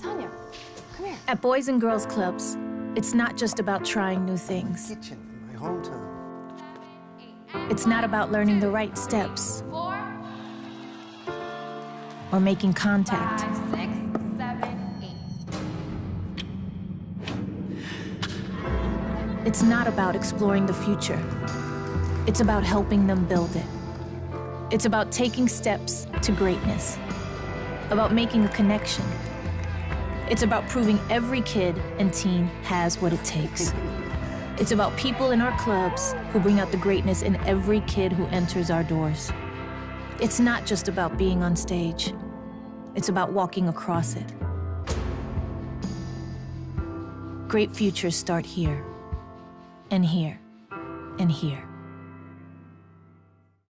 Tanya, come here. At Boys and Girls Clubs, it's not just about trying new things. Kitchen in my hometown. It's not about learning the right steps Four, or making contact. five, six, seven, eight. It's not about exploring the future. It's about helping them build it. It's about taking steps to greatness, about making a connection. It's about proving every kid and teen has what it takes. It's about people in our clubs who bring out the greatness in every kid who enters our doors. It's not just about being on stage. It's about walking across it. Great futures start here, and here, and here.